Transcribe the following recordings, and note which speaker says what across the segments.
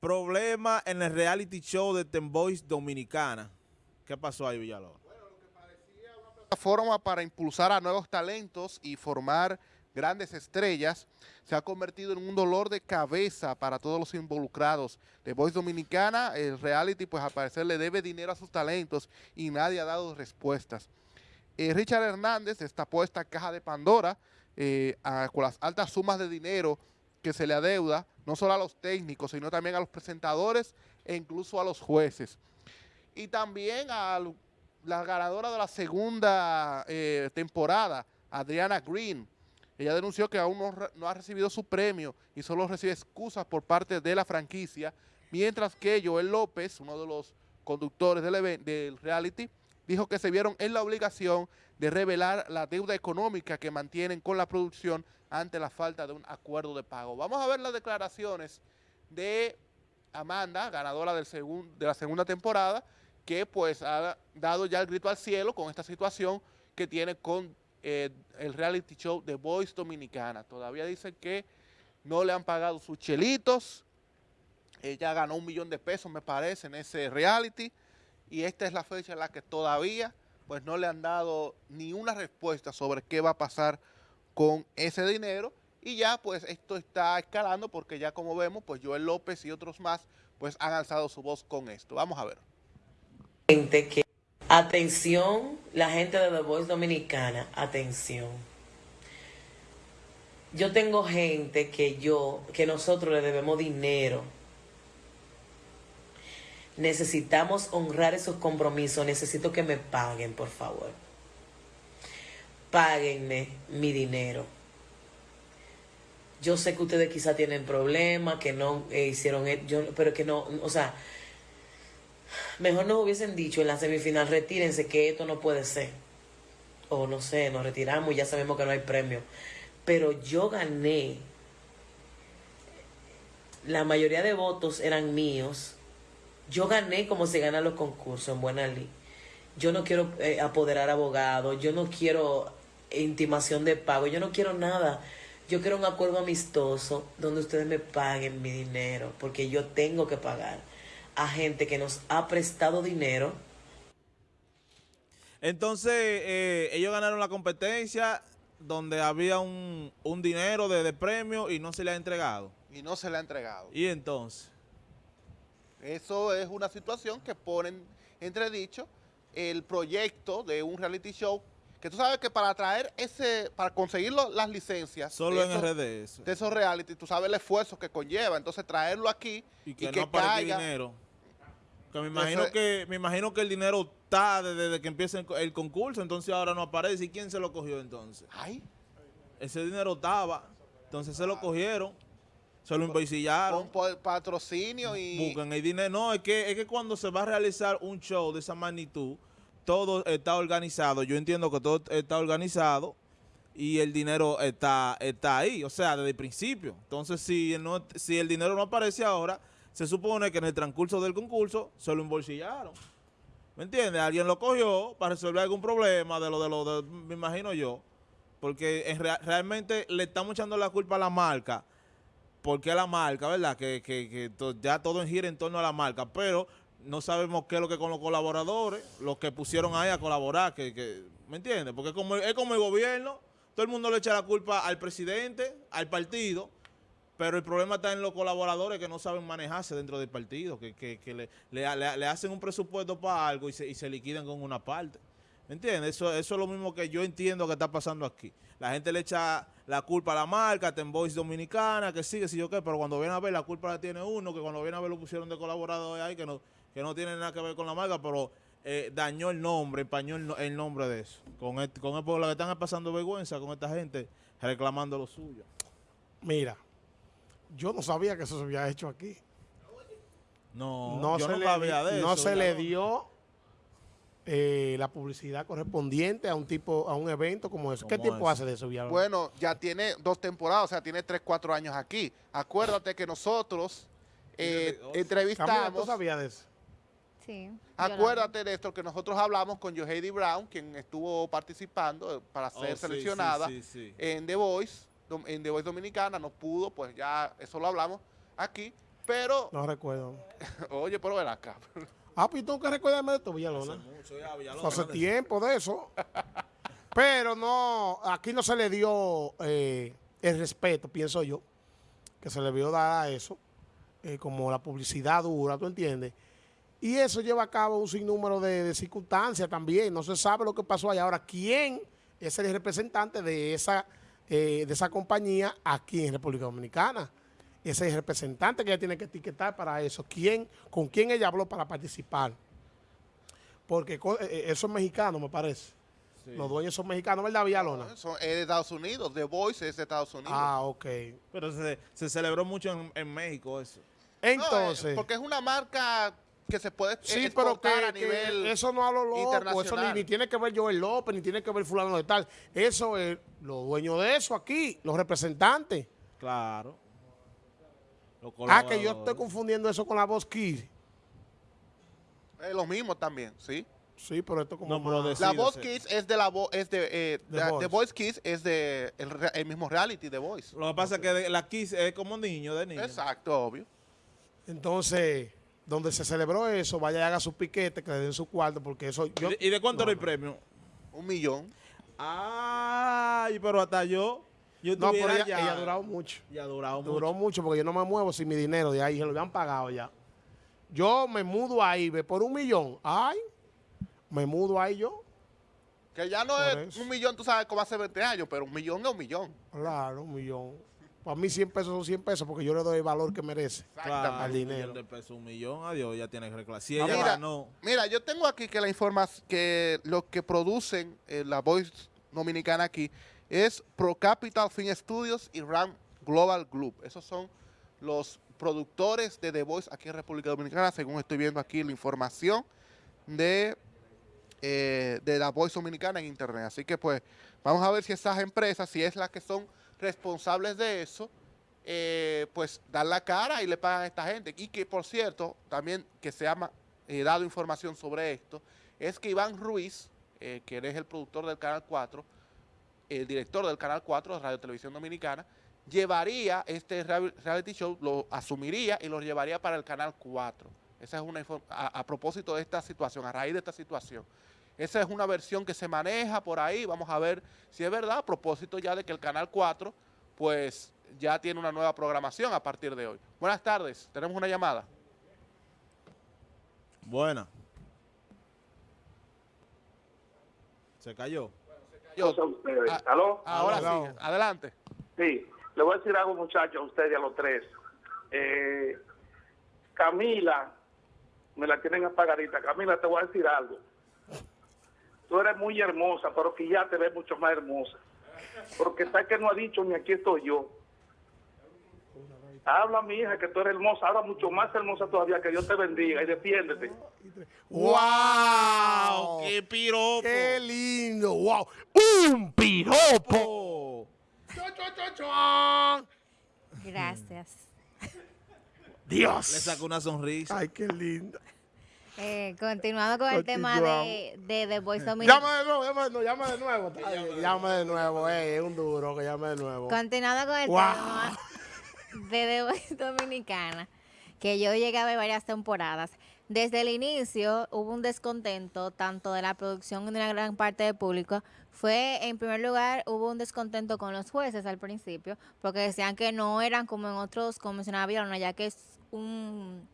Speaker 1: Problema en el reality show de Ten Boys Dominicana. ¿Qué pasó ahí, Villalobos? Bueno, lo que
Speaker 2: parecía una plataforma para impulsar a nuevos talentos y formar grandes estrellas, se ha convertido en un dolor de cabeza para todos los involucrados. De Voice Dominicana, el reality, pues al parecer le debe dinero a sus talentos y nadie ha dado respuestas. Eh, Richard Hernández destapó esta caja de Pandora eh, con las altas sumas de dinero que se le adeuda, no solo a los técnicos, sino también a los presentadores e incluso a los jueces. Y también a la ganadora de la segunda eh, temporada, Adriana Green. Ella denunció que aún no, ha recibido su premio y solo recibe excusas por parte de la franquicia, mientras que Joel López, uno de los conductores del, del reality, dijo que se vieron en la obligación de revelar la deuda económica que mantienen con la producción ante la falta de un acuerdo de pago. Vamos a ver las declaraciones de Amanda, ganadora del de la segunda temporada, que pues ha dado ya el grito al cielo con esta situación que tiene con eh, el reality show de Voice Dominicana. Todavía dice que no le han pagado sus chelitos, ella ganó un millón de pesos me parece en ese reality, y esta es la fecha en la que todavía pues no le han dado ni una respuesta sobre qué va a pasar con ese dinero y ya pues esto está escalando porque ya como vemos pues Joel López y otros más pues han alzado su voz con esto. Vamos a ver.
Speaker 3: Que, atención, la gente de The Voice Dominicana, atención. Yo tengo gente que yo, que nosotros le debemos dinero necesitamos honrar esos compromisos, necesito que me paguen, por favor. Páguenme mi dinero. Yo sé que ustedes quizá tienen problemas, que no eh, hicieron, e, yo, pero que no, o sea, mejor nos hubiesen dicho en la semifinal, retírense que esto no puede ser. O no sé, nos retiramos y ya sabemos que no hay premio. Pero yo gané. La mayoría de votos eran míos yo gané como se ganan los concursos en Buena Ley. Yo no quiero eh, apoderar abogados, yo no quiero intimación de pago, yo no quiero nada. Yo quiero un acuerdo amistoso donde ustedes me paguen mi dinero, porque yo tengo que pagar a gente que nos ha prestado dinero.
Speaker 1: Entonces, eh, ellos ganaron la competencia donde había un, dinero de, de premio y no se le ha entregado.
Speaker 2: Y no se le ha entregado.
Speaker 1: ¿Y entonces?
Speaker 2: Eso es una situación que ponen entredicho el proyecto de un reality show que tú sabes que para traer ese, para conseguir las licencias
Speaker 1: solo en RDS
Speaker 2: de esos reality, tú sabes el esfuerzo que conlleva, entonces traerlo aquí
Speaker 1: y que, no caiga, dinero. Que me imagino que me imagino que el dinero está desde, que empieza el, concurso, entonces ahora no aparece. ¿Y quién se lo cogió entonces?
Speaker 2: Ay.
Speaker 1: Ese dinero estaba, entonces se lo cogieron. Se lo investigaron.
Speaker 2: Con patrocinio y...
Speaker 1: Buscan el dinero. No, es que, es que cuando se va a realizar un show de esa magnitud, todo está organizado. Yo entiendo que todo está organizado y el dinero está, está ahí, o sea, desde el principio. Entonces, si, no, si el dinero no aparece ahora, se supone que en el transcurso del concurso se lo embolsillaron. ¿Me entiendes? Alguien lo cogió para resolver algún problema de lo de lo de, me imagino yo. Porque realmente le estamos echando la culpa a la marca porque la marca, ¿verdad? Que, que, que ya todo gira en torno a la marca, pero no sabemos qué es lo que con los colaboradores, los que pusieron ahí a colaborar, que, que ¿me entiendes? Porque como, es como el gobierno, todo el mundo le echa la culpa al presidente, al partido, pero el problema está en los colaboradores que no saben manejarse dentro del partido, que, que, que le, le, le, hacen un presupuesto para algo y se, y se liquidan con una parte. ¿Me entiendes? Eso, eso es lo mismo que yo entiendo que está pasando aquí. La gente le echa la culpa a la marca, Voice Dominicana, que sigue, si yo qué, pero cuando viene a ver la culpa la tiene uno, que cuando viene a ver lo pusieron de colaborador ahí, que no, que no tiene nada que ver con la marca, pero eh, dañó el nombre, empañó el, nombre de eso. Con, el, con el, lo que están pasando vergüenza con esta gente reclamando lo suyo.
Speaker 4: Mira, yo no sabía que eso se había hecho aquí.
Speaker 1: No, yo no sabía de
Speaker 4: eso. No se le dio eh, la publicidad correspondiente a un tipo a un evento como eso. ¿Qué tiempo hace de eso, Villalobos?
Speaker 2: Bueno, ya tiene dos temporadas, o sea, tiene tres, cuatro años aquí. Acuérdate que nosotros eh, entrevistamos...
Speaker 4: ¿Tú sabías de eso?
Speaker 5: Sí.
Speaker 2: Acuérdate de esto que nosotros hablamos con Joheidi Brown, quien estuvo participando eh, para ser oh, seleccionada en The Voice, en The Voice Dominicana, no pudo, pues ya eso lo hablamos aquí, pero,
Speaker 4: No recuerdo.
Speaker 2: oye, pero ven acá.
Speaker 4: Ah, pues tengo que recordarme de esto, Villalona.
Speaker 1: Mucho ya, Villalona,
Speaker 4: Eso hace
Speaker 1: ¿dónde?
Speaker 4: tiempo de eso. Pero no, aquí no se le dio eh, el respeto, pienso yo, que se le vio dar a eso, eh, como la publicidad dura, ¿tú entiendes? Y eso lleva a cabo un sinnúmero de, de circunstancias también. No se sabe lo que pasó allá. Ahora, ¿quién es el representante de esa, eh, de esa compañía aquí en República Dominicana? Ese es el representante que ella tiene que etiquetar para eso. ¿Quién, ¿Con quién ella habló para participar? Porque eh, eh, eso es mexicano, me parece.
Speaker 1: Sí.
Speaker 4: Los dueños son mexicanos, ¿verdad, Villalona?
Speaker 2: Son, es de Estados Unidos, The Voice es de Estados Unidos.
Speaker 4: Ah, ok.
Speaker 1: Pero se, se celebró mucho en, en México eso.
Speaker 2: No, eh,
Speaker 4: Entonces,
Speaker 2: porque es una marca que se puede
Speaker 4: sí,
Speaker 2: eh,
Speaker 4: pero que,
Speaker 2: exportar a
Speaker 4: que eso no a lo loco, eso ni, ni tiene que ver Joel López, ni tiene que ver fulano de tal. Eso es los dueños de eso aquí, los representantes.
Speaker 1: Claro.
Speaker 4: Ah, que yo estoy confundiendo eso con la voz Kids.
Speaker 2: Es lo mismo también, sí.
Speaker 4: Sí, pero esto como
Speaker 1: No, pero
Speaker 2: La Voz
Speaker 1: sí.
Speaker 2: Kids es de la voz, es de, eh,
Speaker 4: The
Speaker 2: la-
Speaker 4: Voice.
Speaker 2: The Voice Kids es de el, mismo reality The Voice.
Speaker 1: Lo que pasa es que la Kiss es como niño, de niño.
Speaker 2: Exacto, obvio.
Speaker 4: Entonces, donde se celebró eso, vaya y haga su piquete, que le den su cuarto, porque eso
Speaker 1: ¿Y
Speaker 4: yo...
Speaker 1: de- ¿Y de cuánto
Speaker 4: No,
Speaker 1: era el
Speaker 4: no.
Speaker 1: premio?
Speaker 2: Un millón.
Speaker 1: Ay, pero hasta yo. Yo
Speaker 4: No, pero ella,
Speaker 1: ya.
Speaker 4: ella ha durado mucho.
Speaker 1: Ya ha durado
Speaker 4: Duró
Speaker 1: mucho.
Speaker 4: mucho porque yo no me muevo sin mi dinero de ahí, se lo habían pagado ya. Yo me mudo ahí, ve, por un millón. Ay, me mudo ahí yo.
Speaker 2: Que ya no
Speaker 4: Por
Speaker 2: es
Speaker 4: eso.
Speaker 2: un millón, tú sabes, como hace 20 años, pero un millón es un millón.
Speaker 4: Claro, un millón. Para mí 100 pesos son 100 pesos porque yo le doy el valor que merece.
Speaker 1: Claro,
Speaker 4: al
Speaker 1: un
Speaker 4: dinero.
Speaker 1: millón de pesos, un millón, adiós, ya tiene que reclamar. Si
Speaker 2: Ah,
Speaker 1: ella
Speaker 2: mira,
Speaker 1: ganó,
Speaker 2: Mira, yo tengo aquí que la información, que lo que producen eh, la Voice Dominicana aquí es Pro Capital Film Studios y RAM Global Group. Esos son los productores de The Voice aquí en República Dominicana, según estoy viendo aquí la información de, eh, de la Voice Dominicana en Internet. Así que pues vamos a ver si esas empresas, si es las que son responsables de eso, eh, pues dan la cara y le pagan a esta gente. Y que, por cierto, también que se ha eh, dado información sobre esto, es que Iván Ruiz, que él es el productor del Canal 4, el director del Canal 4 de Radio Televisión Dominicana, llevaría este real- reality show, lo asumiría y lo llevaría para el Canal 4. Esa es una a, a propósito de esta situación, a raíz de esta situación. Esa es una versión que se maneja por ahí, vamos a ver si es verdad, a propósito ya de que el Canal 4, pues ya tiene una nueva programación a partir de hoy. Buenas tardes, tenemos una llamada.
Speaker 1: buena. Se cayó.
Speaker 2: Yo-
Speaker 5: a ustedes.
Speaker 2: Ah,
Speaker 5: ¿Aló?
Speaker 2: ahora sí, adelante.
Speaker 5: Sí, le voy a decir algo, muchachos, a ustedes, a los tres. Eh, Camila, me la tienen apagadita. Camila, te voy a decir algo. Tú eres muy hermosa, pero que ya te ves mucho más hermosa. Porque sabes que no ha dicho ni aquí estoy yo. Habla, mi hija, que tú eres hermosa. Ahora mucho más hermosa todavía. Que Dios te bendiga y defiéndete.
Speaker 4: ¡Wow!
Speaker 1: ¡Qué piropo!
Speaker 4: ¡Qué lindo! ¡Wow! ¡Un piropo!
Speaker 6: Gracias.
Speaker 4: ¡Dios!
Speaker 1: Le sacó una sonrisa.
Speaker 4: ¡Ay, qué lindo!
Speaker 6: Eh, continuando con el tema de, de The Voice
Speaker 4: Llama de nuevo, llama, no, llama de nuevo. Ay, llama de nuevo, eh, es un duro que llame de nuevo.
Speaker 6: Continuando con el
Speaker 4: Wow.
Speaker 6: tema de Dominicana, que yo llegué a ver varias temporadas. Desde el inicio hubo un descontento tanto de la producción como de una gran parte del público. Fue, en primer lugar, hubo un descontento con los jueces al principio, porque decían que no eran como en otros, como mencionaba ya que es un,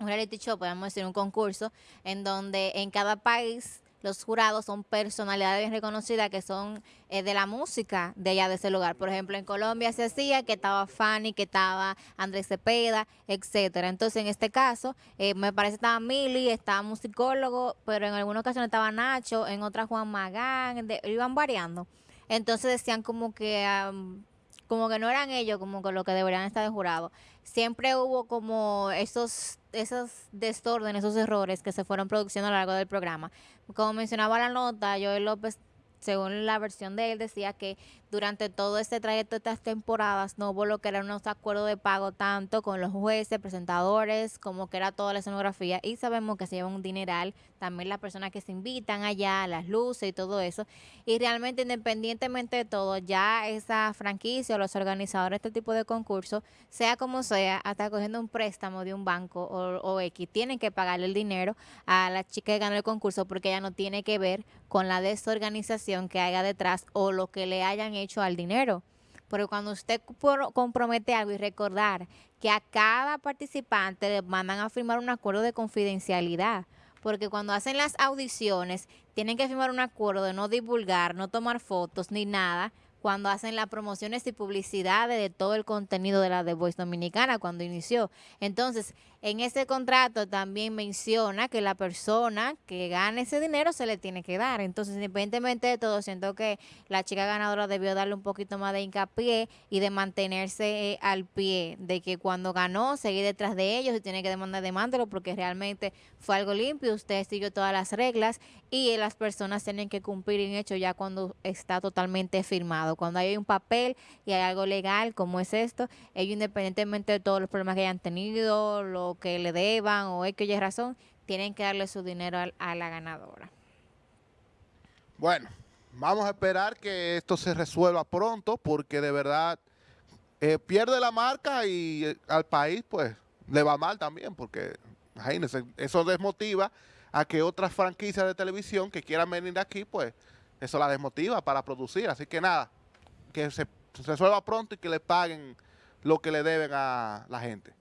Speaker 6: un reality show, podemos decir, un concurso, en donde en cada país los jurados son personalidades bien reconocidas que son eh, de la música de allá de ese lugar. Por ejemplo, en Colombia se hacía que estaba Fanny, que estaba Andrés Cepeda, etcétera. Entonces, en este caso, eh, me parece que estaba Mili, estaba musicólogo, pero en algunas ocasiones estaba Nacho, en otras Juan Magán, iban variando. Entonces decían como que am, como que no eran ellos como que lo que deberían estar de jurado. Siempre hubo como esos esos desórdenes, esos errores que se fueron produciendo a lo largo del programa. Como mencionaba la nota, Joel López, según la versión de él, decía que durante todo este trayecto de estas temporadas no hubo lo que eran unos acuerdos de pago tanto con los jueces, presentadores, como que era toda la escenografía y sabemos que se lleva un dineral, también las personas que se invitan allá, las luces y todo eso. Y realmente independientemente de todo, ya esa franquicia o los organizadores de este tipo de concursos, sea como sea, hasta cogiendo un préstamo de un banco o, o X, tienen que pagarle el dinero a la chica que ganó el concurso porque ella no tiene que ver con la desorganización que haya detrás o lo que le hayan hecho al dinero. Porque cuando usted compromete algo y recordar que a cada participante le mandan a firmar un acuerdo de confidencialidad. Porque cuando hacen las audiciones, tienen que firmar un acuerdo de no divulgar, no tomar fotos ni nada. Cuando hacen las promociones y publicidades de todo el contenido de la The Voice Dominicana cuando inició. Entonces, en ese contrato también menciona que la persona que gane ese dinero se le tiene que dar. Entonces, independientemente de todo, siento que la chica ganadora debió darle un poquito más de hincapié y de mantenerse eh, al pie, de que cuando ganó, seguir detrás de ellos y tiene que demandar, demándelo, porque realmente fue algo limpio, usted siguió todas las reglas y las personas tienen que cumplir en hecho ya cuando está totalmente firmado. Cuando hay un papel y hay algo legal como es esto, ellos independientemente de todos los problemas que hayan tenido, lo que le deban o X o Y razón, tienen que darle su dinero a, la ganadora.
Speaker 2: Bueno, vamos a esperar que esto se resuelva pronto porque de verdad eh, pierde la marca y eh, al país pues le va mal también porque imagínense, eso desmotiva a que otras franquicias de televisión que quieran venir aquí pues eso la desmotiva para producir. Así que nada, que se, resuelva pronto y que le paguen lo que le deben a la gente.